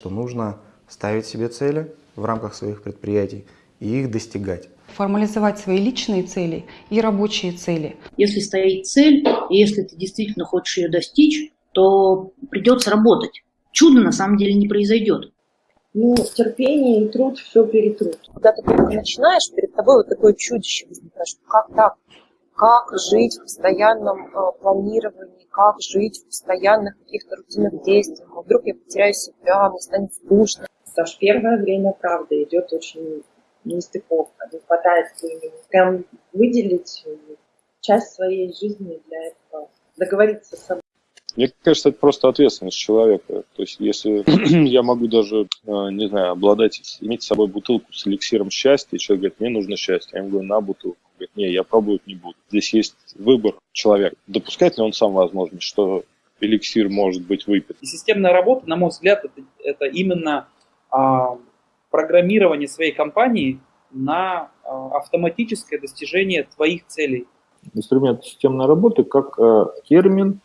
что нужно ставить себе цели в рамках своих предприятий и их достигать. Формализовать свои личные цели и рабочие цели. Если стоит цель, и если ты действительно хочешь ее достичь, то придется работать. Чудо на самом деле не произойдет. Ну, терпение и труд все перетрут. Когда ты только начинаешь, перед тобой вот такое чудище возникает, что как так? Как жить в постоянном э, планировании, как жить в постоянных каких-то рутинных действиях. А вдруг я потеряю себя, мне станет скучно. Саш, первое время, правда, идет очень нестыковка. Не хватает времени. Прям выделить часть своей жизни для этого. Договориться с собой. Мне кажется, это просто ответственность человека. То есть, если я могу даже, э, не знаю, обладать, иметь с собой бутылку с эликсиром счастья, и человек говорит, мне нужно счастье, я ему говорю, на бутылку. Говорит, не, я пробовать не буду. Здесь есть выбор человека. Допускает ли он сам возможность, что эликсир может быть выпит? И системная работа, на мой взгляд, это, это именно а, программирование своей компании на а, автоматическое достижение твоих целей. Инструмент системной работы как э, термин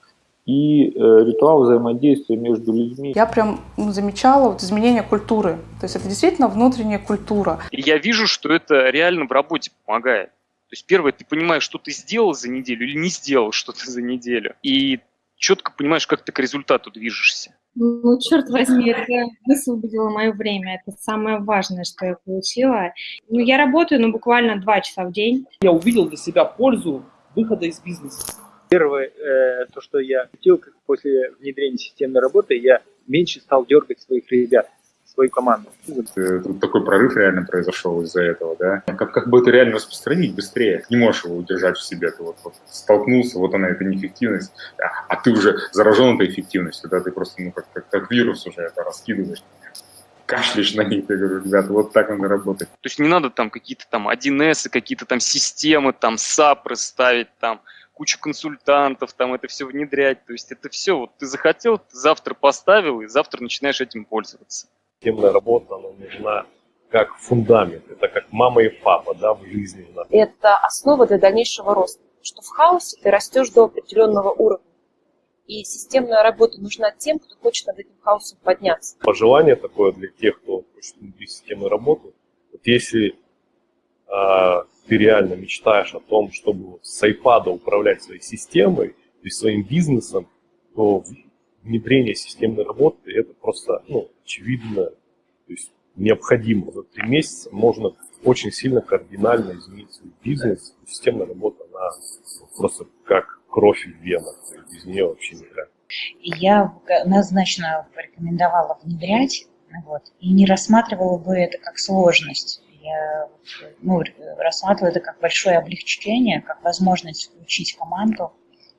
и э, ритуал взаимодействия между людьми. Я прям замечала вот изменение культуры. То есть это действительно внутренняя культура. И я вижу, что это реально в работе помогает. То есть первое, ты понимаешь, что ты сделал за неделю или не сделал что-то за неделю. И четко понимаешь, как ты к результату движешься. Ну, черт возьми, это высвободило мое время. Это самое важное, что я получила. Ну, я работаю, ну, буквально два часа в день. Я увидел для себя пользу выхода из бизнеса. Первое, э, то, что я хотел, как после внедрения системной работы, я меньше стал дергать своих ребят, свою команду. Э, тут такой прорыв реально произошел из-за этого, да. Как, как бы это реально распространить быстрее? Не можешь его удержать в себе. Ты вот, вот столкнулся, вот она, эта неэффективность, а, а ты уже заражен этой эффективностью, да, ты просто, ну, как, как, как вирус уже это раскидываешь кашляешь на них, я говорю, ребята, вот так надо работать. То есть не надо там какие-то там 1С, какие-то там системы, там САПры ставить, там кучу консультантов, там это все внедрять. То есть это все, вот ты захотел, ты завтра поставил, и завтра начинаешь этим пользоваться. Системная работа, она нужна как фундамент, это как мама и папа да, в жизни. Это основа для дальнейшего роста, что в хаосе ты растешь до определенного уровня. И системная работа нужна тем, кто хочет над этим хаосом подняться. Пожелание такое для тех, кто хочет внутри системы работы. Вот если а, ты реально мечтаешь о том, чтобы с iPad управлять своей системой и своим бизнесом, то внедрение системной работы это просто ну, очевидно, то есть необходимо. За три месяца можно очень сильно кардинально изменить свой бизнес. Системная работа, она просто как кровь в венах, без нее вообще никак. Я однозначно порекомендовала внедрять, вот, и не рассматривала бы это как сложность я ну, рассматриваю это как большое облегчение, как возможность включить команду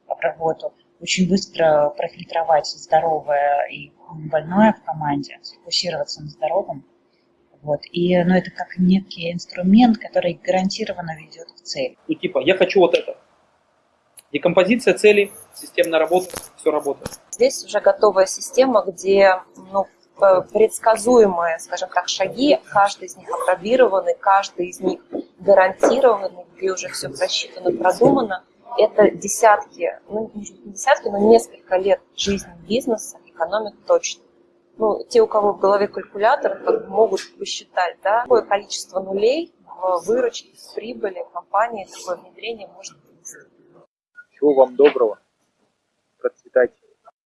в работу, очень быстро профильтровать здоровое и больное в команде, сфокусироваться на здоровом. Вот. И, ну, это как некий инструмент, который гарантированно ведет к цели. Ну, типа, я хочу вот это. Декомпозиция целей, системная работа, все работает. Здесь уже готовая система, где ну, Э, предсказуемые, скажем так, шаги, каждый из них опробированы, каждый из них гарантированный, где уже все просчитано, продумано. Это десятки, ну десятки, но несколько лет жизни бизнеса экономит точно. Ну, те, у кого в голове калькулятор, могут посчитать, да, какое количество нулей в выручке, в прибыли компании такое внедрение может принести. Всего вам доброго. Процветайте.